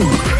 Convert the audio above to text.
Ooh.